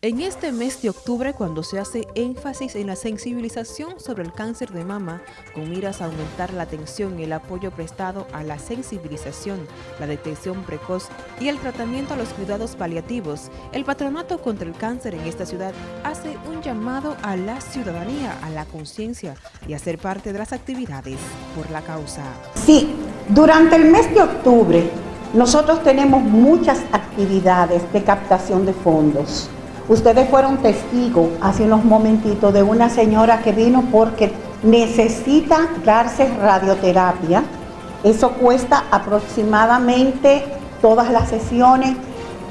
En este mes de octubre, cuando se hace énfasis en la sensibilización sobre el cáncer de mama, con miras a aumentar la atención y el apoyo prestado a la sensibilización, la detección precoz y el tratamiento a los cuidados paliativos, el Patronato contra el Cáncer en esta ciudad hace un llamado a la ciudadanía, a la conciencia y a ser parte de las actividades por la causa. Sí, durante el mes de octubre nosotros tenemos muchas actividades de captación de fondos Ustedes fueron testigos hace unos momentitos de una señora que vino porque necesita darse radioterapia. Eso cuesta aproximadamente todas las sesiones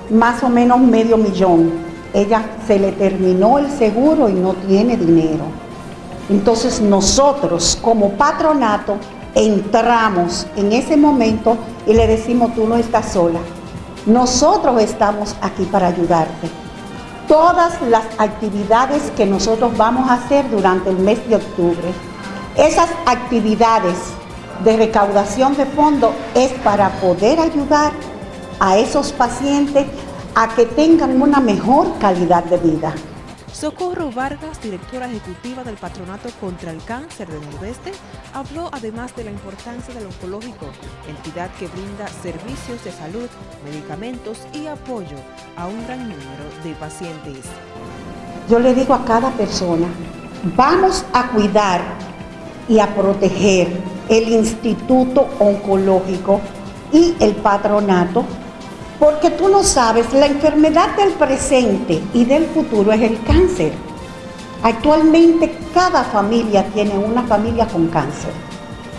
más o menos medio millón. Ella se le terminó el seguro y no tiene dinero. Entonces nosotros como patronato entramos en ese momento y le decimos tú no estás sola. Nosotros estamos aquí para ayudarte todas las actividades que nosotros vamos a hacer durante el mes de octubre. Esas actividades de recaudación de fondos es para poder ayudar a esos pacientes a que tengan una mejor calidad de vida. Socorro Vargas, directora ejecutiva del Patronato contra el Cáncer de Nordeste, habló además de la importancia del oncológico, entidad que brinda servicios de salud, medicamentos y apoyo a un gran número de pacientes. Yo le digo a cada persona, vamos a cuidar y a proteger el Instituto Oncológico y el Patronato porque tú no sabes, la enfermedad del presente y del futuro es el cáncer. Actualmente cada familia tiene una familia con cáncer.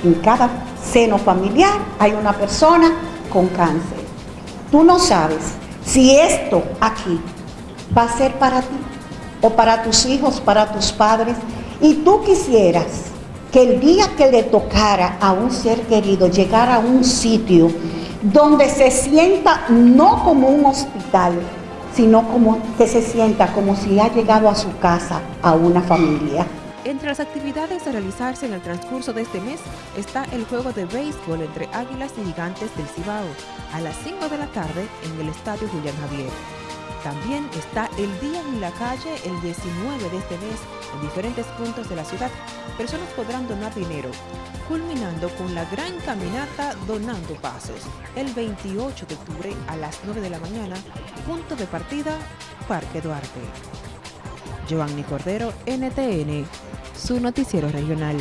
En cada seno familiar hay una persona con cáncer. Tú no sabes si esto aquí va a ser para ti o para tus hijos, para tus padres, y tú quisieras que el día que le tocara a un ser querido llegar a un sitio donde se sienta no como un hospital, sino como que se sienta como si ha llegado a su casa, a una familia. Entre las actividades a realizarse en el transcurso de este mes está el juego de béisbol entre Águilas y Gigantes del Cibao a las 5 de la tarde en el Estadio Julián Javier. También está el Día en la Calle el 19 de este mes en diferentes puntos de la ciudad. Personas podrán donar dinero, culminando con la gran caminata Donando Pasos el 28 de octubre a las 9 de la mañana, punto de partida Parque Duarte. Giovanni Cordero, NTN, su noticiero regional.